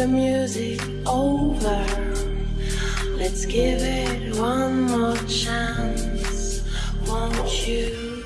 the music over. Let's give it one more chance, won't you?